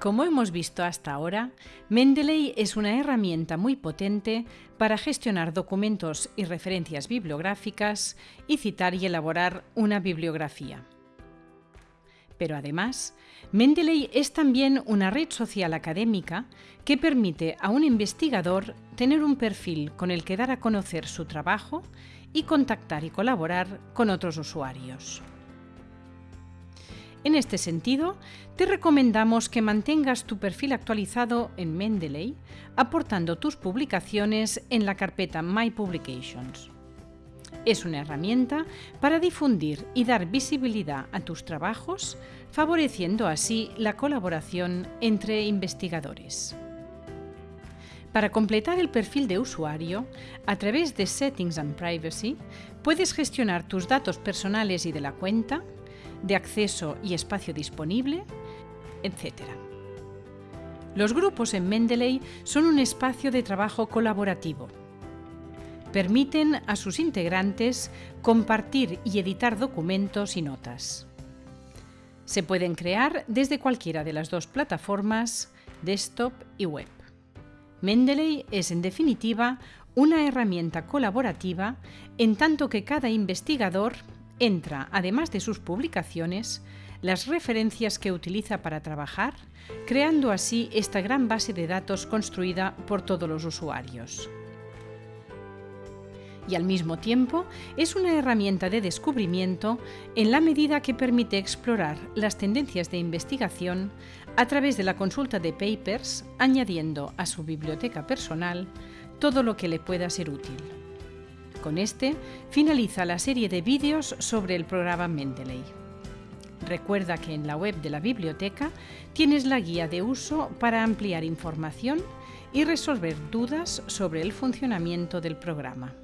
Como hemos visto hasta ahora, Mendeley es una herramienta muy potente para gestionar documentos y referencias bibliográficas y citar y elaborar una bibliografía. Pero además, Mendeley es también una red social académica que permite a un investigador tener un perfil con el que dar a conocer su trabajo y contactar y colaborar con otros usuarios. En este sentido, te recomendamos que mantengas tu perfil actualizado en Mendeley, aportando tus publicaciones en la carpeta My Publications. Es una herramienta para difundir y dar visibilidad a tus trabajos, favoreciendo así la colaboración entre investigadores. Para completar el perfil de usuario, a través de Settings and Privacy, puedes gestionar tus datos personales y de la cuenta, de acceso y espacio disponible, etc. Los grupos en Mendeley son un espacio de trabajo colaborativo. Permiten a sus integrantes compartir y editar documentos y notas. Se pueden crear desde cualquiera de las dos plataformas, desktop y web. Mendeley es, en definitiva, una herramienta colaborativa en tanto que cada investigador entra, además de sus publicaciones, las referencias que utiliza para trabajar, creando así esta gran base de datos construida por todos los usuarios. Y al mismo tiempo es una herramienta de descubrimiento en la medida que permite explorar las tendencias de investigación a través de la consulta de papers, añadiendo a su biblioteca personal todo lo que le pueda ser útil. Con este finaliza la serie de vídeos sobre el programa Mendeley. Recuerda que en la web de la biblioteca tienes la guía de uso para ampliar información y resolver dudas sobre el funcionamiento del programa.